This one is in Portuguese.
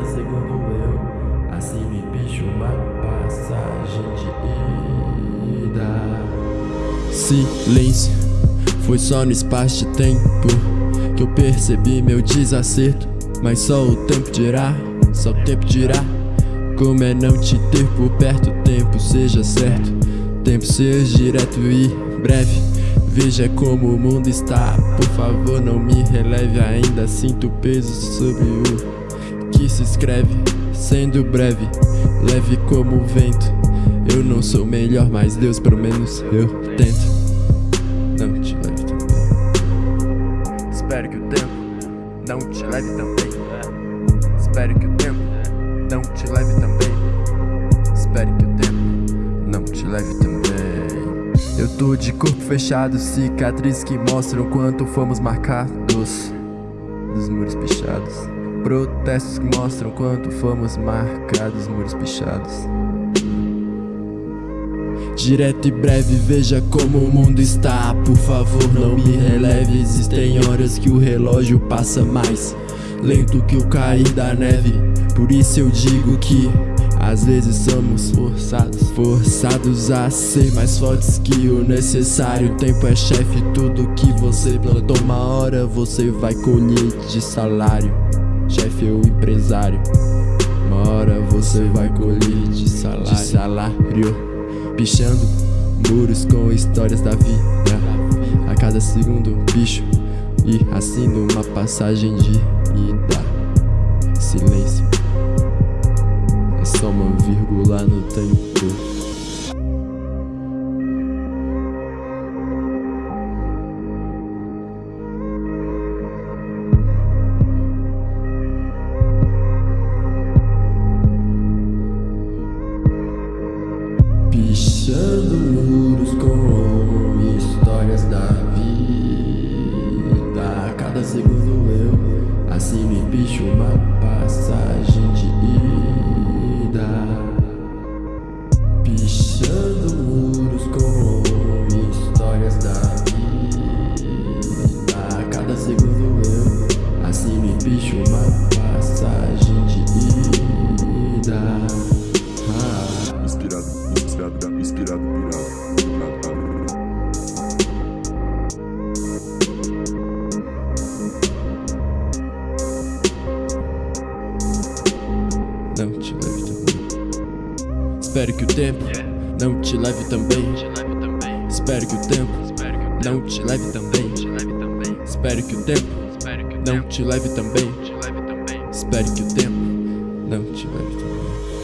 nada segundo eu Assim me pedi uma passagem de ida. Silêncio, foi só no espaço de tempo Que eu percebi meu desacerto. Mas só o tempo dirá, só o tempo dirá Como é não te ter por perto, o tempo seja certo Tempo seja direto e breve. Veja como o mundo está, por favor não me releve. Ainda Sinto peso sobre o se escreve Sendo breve, leve como o vento. Eu não sou melhor, mas Deus pelo menos eu tento. Não te leve também Espero que o tempo não te leve também Espero que o tempo não te leve também Espero que o tempo não te leve também eu tô de corpo fechado, cicatrizes que mostram quanto fomos marcados. Dos muros pichados Protestos que mostram quanto fomos marcados, muros pichados Direto e breve, veja como o mundo está Por favor não me releve Existem horas que o relógio passa mais Lento que o cair da neve Por isso eu digo que às vezes somos forçados, forçados a ser mais fortes que o necessário. O tempo é chefe, tudo que você plantou, uma hora você vai colher de salário. Chefe ou empresário, uma hora você vai colher de salário. De salário, pichando muros com histórias da vida. A cada segundo, bicho, e assino uma passagem de ida. Silêncio só uma vírgula no tempo Espero que o tempo não te leve também. Espero que o tempo não te leve também. Espero que o tempo não te leve também. Espero que o tempo não te leve também